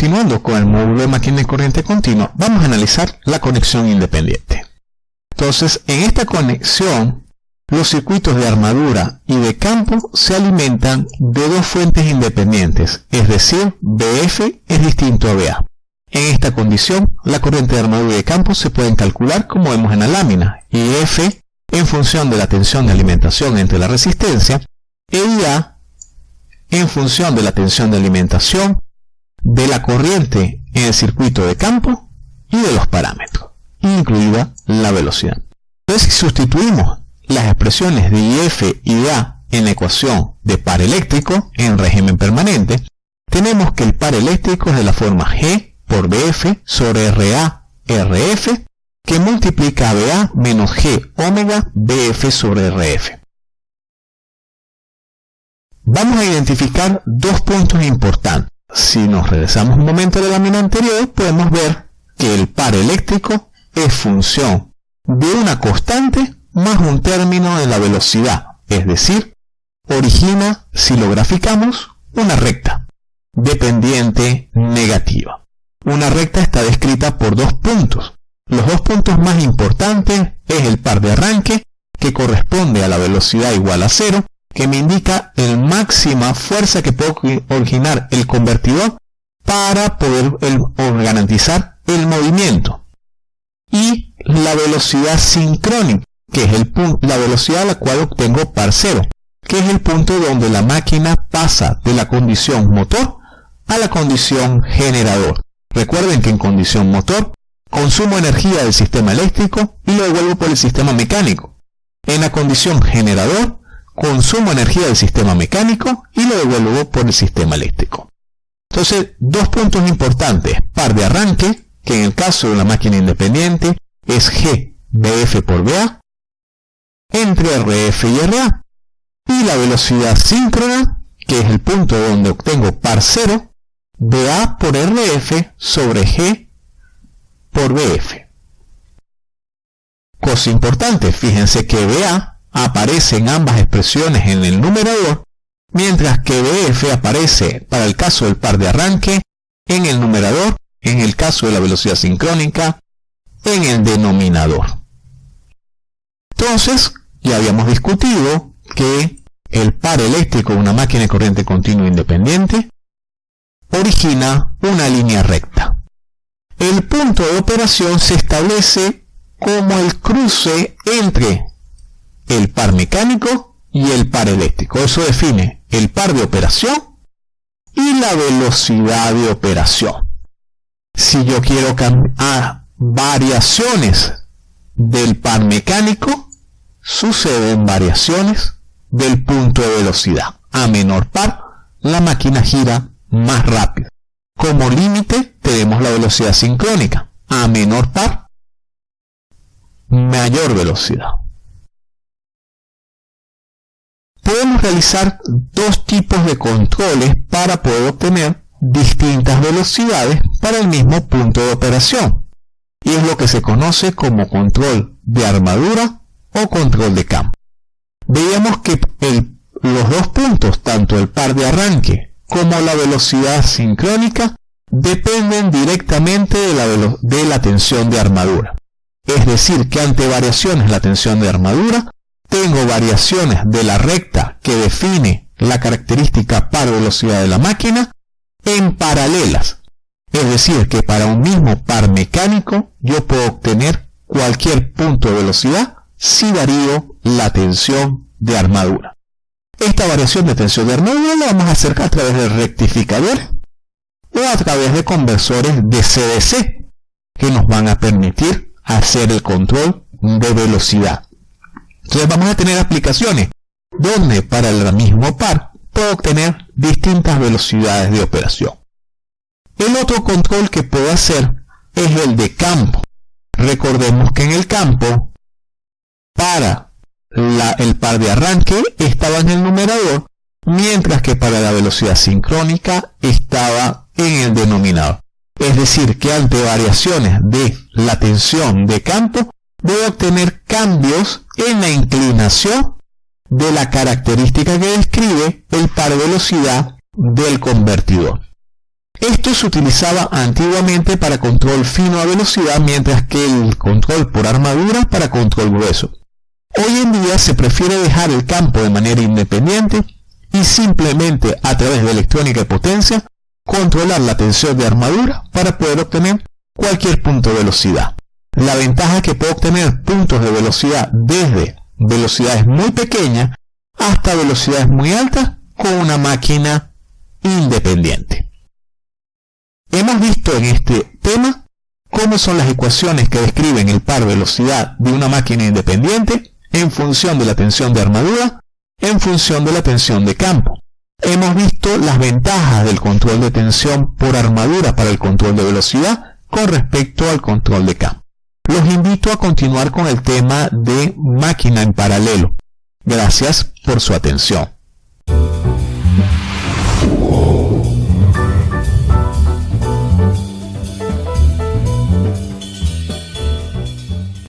continuando con el módulo de máquina de corriente continua, vamos a analizar la conexión independiente. Entonces, en esta conexión, los circuitos de armadura y de campo se alimentan de dos fuentes independientes, es decir, BF es distinto a BA. En esta condición, la corriente de armadura y de campo se pueden calcular como vemos en la lámina, y F en función de la tensión de alimentación entre la resistencia, e IA en función de la tensión de alimentación de la corriente en el circuito de campo y de los parámetros, incluida la velocidad. Entonces, si sustituimos las expresiones de IF y A en la ecuación de par eléctrico en régimen permanente, tenemos que el par eléctrico es de la forma G por BF sobre RA RF que multiplica a BA menos G omega BF sobre RF. Vamos a identificar dos puntos importantes. Si nos regresamos un momento de la lámina anterior, podemos ver que el par eléctrico es función de una constante más un término de la velocidad, es decir, origina, si lo graficamos, una recta dependiente negativa. Una recta está descrita por dos puntos. Los dos puntos más importantes es el par de arranque, que corresponde a la velocidad igual a cero, que me indica el máxima fuerza que puede originar el convertidor para poder garantizar el movimiento. Y la velocidad sincrónica, que es la velocidad a la cual obtengo par cero, que es el punto donde la máquina pasa de la condición motor a la condición generador. Recuerden que en condición motor consumo energía del sistema eléctrico y lo devuelvo por el sistema mecánico. En la condición generador consumo energía del sistema mecánico y lo devuelvo por el sistema eléctrico. Entonces, dos puntos importantes. Par de arranque, que en el caso de una máquina independiente es G por BA, entre RF y RA. Y la velocidad síncrona, que es el punto donde obtengo par cero, BA por RF sobre G por BF. Cosa importante, fíjense que BA aparece en ambas expresiones en el numerador, mientras que BF aparece para el caso del par de arranque en el numerador, en el caso de la velocidad sincrónica, en el denominador. Entonces, ya habíamos discutido que el par eléctrico de una máquina de corriente continua independiente origina una línea recta. El punto de operación se establece como el cruce entre el par mecánico y el par eléctrico. Eso define el par de operación y la velocidad de operación. Si yo quiero cambiar variaciones del par mecánico, suceden variaciones del punto de velocidad. A menor par, la máquina gira más rápido. Como límite tenemos la velocidad sincrónica. A menor par, mayor velocidad realizar dos tipos de controles para poder obtener distintas velocidades para el mismo punto de operación. Y es lo que se conoce como control de armadura o control de campo. Veíamos que los dos puntos, tanto el par de arranque como la velocidad sincrónica, dependen directamente de la, tensión de armadura. Es decir, que ante variaciones la tensión de armadura, tengo variaciones de la recta que define la característica par velocidad de la máquina en paralelas. Es decir, que para un mismo par mecánico yo puedo obtener cualquier punto de velocidad si varío la tensión de armadura. Esta variación de tensión de armadura la vamos a hacer a través de rectificadores o a través de conversores de CDC que nos van a permitir hacer el control de velocidad. Entonces vamos a tener aplicaciones donde para el mismo par puedo obtener distintas velocidades de operación. El otro control que puedo hacer es el de campo. Recordemos que en el campo, para el par de arranque estaba en el numerador, mientras que para la velocidad sincrónica estaba en el denominador. Es decir, que ante variaciones de la tensión de campo, a obtener cambios en la inclinación de la característica que describe el par velocidad del convertidor. Esto se utilizaba antiguamente para control fino a velocidad, mientras que el control por armadura para control grueso. Hoy en día se prefiere dejar el campo de manera independiente y simplemente a través de electrónica y potencia controlar la tensión de armadura para poder obtener cualquier punto de velocidad. La ventaja que puedo obtener puntos de velocidad desde velocidades muy pequeñas hasta velocidades muy altas con una máquina independiente. Hemos visto en este tema cómo son las ecuaciones que describen el par velocidad de una máquina independiente en función de la tensión de armadura, en función de la tensión de campo. Hemos visto las ventajas del control de tensión por armadura para el control de velocidad con respecto al control de campo. Los invito a continuar con el tema de máquina en paralelo. Gracias por su atención.